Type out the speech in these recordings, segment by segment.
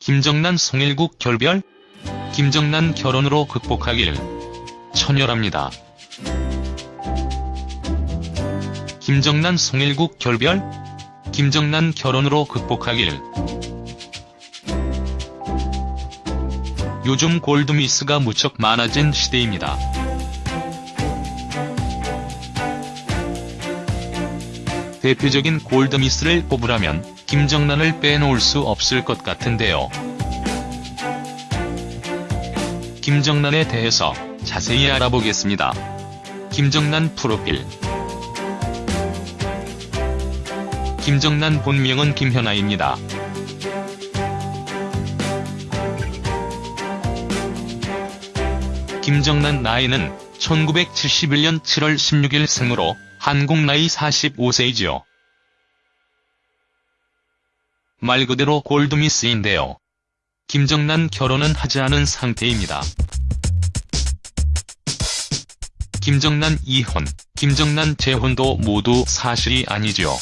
김정난 송일국 결별? 김정난 결혼으로 극복하길 천열합니다. 김정난 송일국 결별? 김정난 결혼으로 극복하길 요즘 골드미스가 무척 많아진 시대입니다. 대표적인 골드미스를 꼽으라면 김정난을 빼놓을 수 없을 것 같은데요. 김정난에 대해서 자세히 알아보겠습니다. 김정난 프로필 김정난 본명은 김현아입니다. 김정난 나이는 1971년 7월 16일 생으로 한국 나이 45세이지요. 말 그대로 골드미스인데요. 김정난 결혼은 하지 않은 상태입니다. 김정난 이혼, 김정난 재혼도 모두 사실이 아니죠.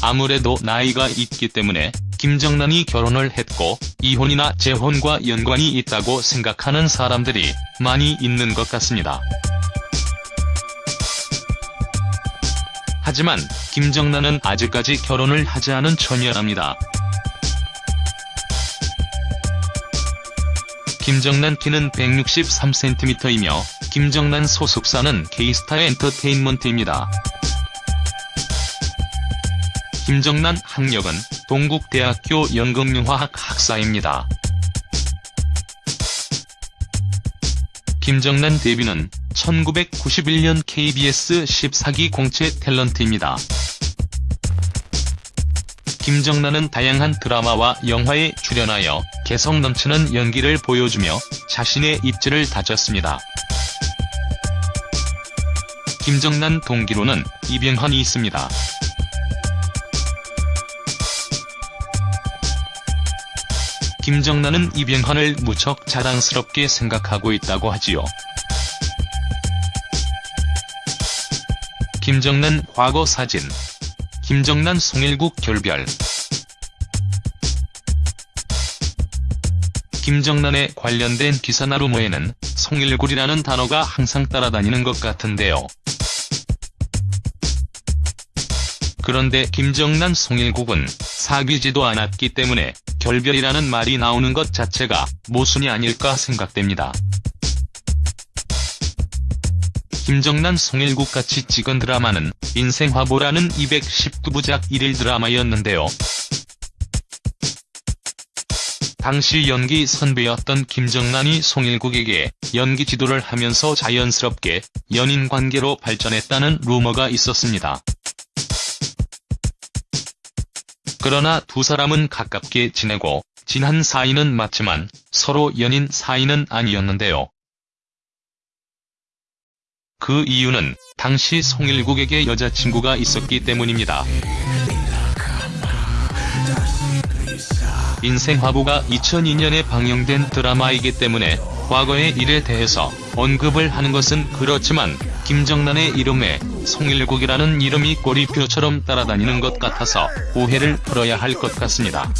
아무래도 나이가 있기 때문에 김정난이 결혼을 했고 이혼이나 재혼과 연관이 있다고 생각하는 사람들이 많이 있는 것 같습니다. 하지만 김정난은 아직까지 결혼을 하지 않은 처녀랍니다. 김정난 키는 163cm이며 김정난 소속사는 K스타 엔터테인먼트입니다. 김정난 학력은 동국대학교 연극영화학 학사입니다. 김정난 데뷔는 1991년 KBS 14기 공채 탤런트입니다. 김정난은 다양한 드라마와 영화에 출연하여 개성 넘치는 연기를 보여주며 자신의 입지를 다졌습니다. 김정난 동기로는 이병헌이 있습니다. 김정난은 이병헌을 무척 자랑스럽게 생각하고 있다고 하지요. 김정난 과거 사진 김정난 송일국 결별 김정난에 관련된 기사나 루머에는 송일굴이라는 단어가 항상 따라다니는 것 같은데요. 그런데 김정난 송일국은 사귀지도 않았기 때문에 결별이라는 말이 나오는 것 자체가 모순이 아닐까 생각됩니다. 김정난 송일국 같이 찍은 드라마는 인생화보라는 219부작 1일 드라마였는데요. 당시 연기 선배였던 김정난이 송일국에게 연기 지도를 하면서 자연스럽게 연인 관계로 발전했다는 루머가 있었습니다. 그러나 두 사람은 가깝게 지내고 진한 사이는 맞지만 서로 연인 사이는 아니었는데요. 그 이유는 당시 송일국에게 여자친구가 있었기 때문입니다. 인생화보가 2002년에 방영된 드라마이기 때문에 과거의 일에 대해서 언급을 하는 것은 그렇지만 김정난의 이름에 송일국이라는 이름이 꼬리표처럼 따라다니는 것 같아서 오해를 풀어야 할 것 같습니다.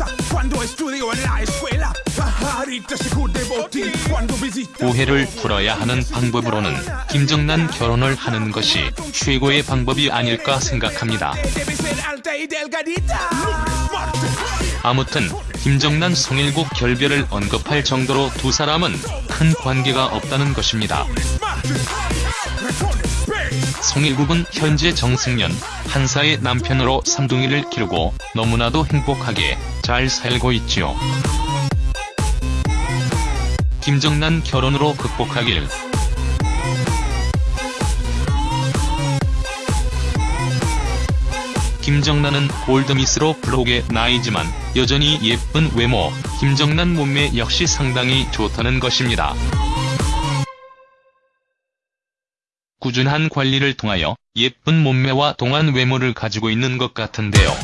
오해를 풀어야 하는 방법으로는 김정난 결혼을 하는 것이 최고의 방법이 아닐까 생각합니다. 아무튼 김정난 송일국 결별을 언급할 정도로 두 사람은 큰 관계가 없다는 것입니다. 송일국은 현재 정승연, 한사의 남편으로 삼둥이를 기르고 너무나도 행복하게 잘 살고 있지요. 김정난 결혼으로 극복하길 김정난은 골드미스로 블록의 나이지만 여전히 예쁜 외모, 김정난 몸매 역시 상당히 좋다는 것입니다. 꾸준한 관리를 통하여 예쁜 몸매와 동안 외모를 가지고 있는 것 같은데요.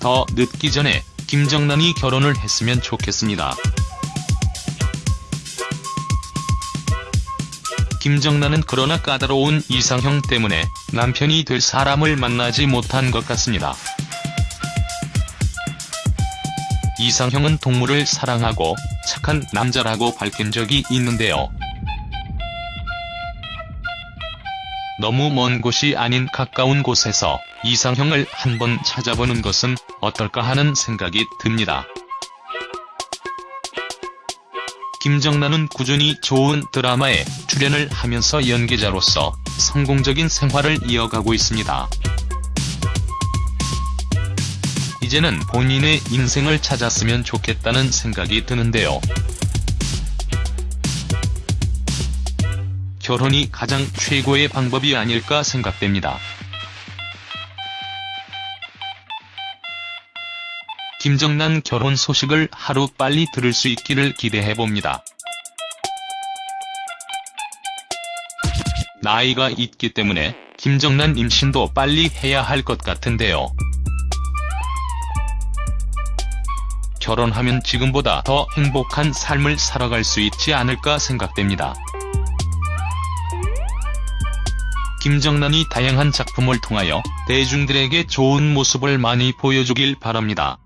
더 늦기 전에 김정난이 결혼을 했으면 좋겠습니다. 김정란은 그러나 까다로운 이상형 때문에 남편이 될 사람을 만나지 못한 것 같습니다. 이상형은 동물을 사랑하고 착한 남자라고 밝힌 적이 있는데요. 너무 먼 곳이 아닌 가까운 곳에서 이상형을 한번 찾아보는 것은 어떨까 하는 생각이 듭니다. 김정란은 꾸준히 좋은 드라마에 출연을 하면서 연기자로서 성공적인 생활을 이어가고 있습니다. 이제는 본인의 인생을 찾았으면 좋겠다는 생각이 드는데요. 결혼이 가장 최고의 방법이 아닐까 생각됩니다. 김정란 결혼 소식을 하루 빨리 들을 수 있기를 기대해봅니다. 나이가 있기 때문에 김정란 임신도 빨리 해야 할 것 같은데요. 결혼하면 지금보다 더 행복한 삶을 살아갈 수 있지 않을까 생각됩니다. 김정란이 다양한 작품을 통하여 대중들에게 좋은 모습을 많이 보여주길 바랍니다.